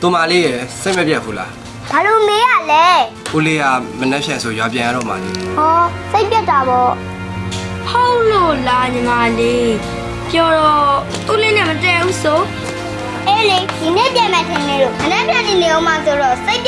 တူမလေးရယ်စိတ်မပြတ်ဘူးလားဘာလို့မေးရလဲဦးလေးကမနှက်ဖြန်ဆိုရွာပြန်ရတော့မှလေဟောစိတ်ပြတ်တာပေါ့ဟုတ်လို့လားညီမလေးပြောတော့သူ့လေးနဲ့မတည့်ဘူးဆိုအေးလေဒီနေ့ပြန်မယ်ထင်နေလို့မနေ့ပြန်နေနေအောင်မှဆိုတော့စိတ်ပြတ်တာပေါ့ဟ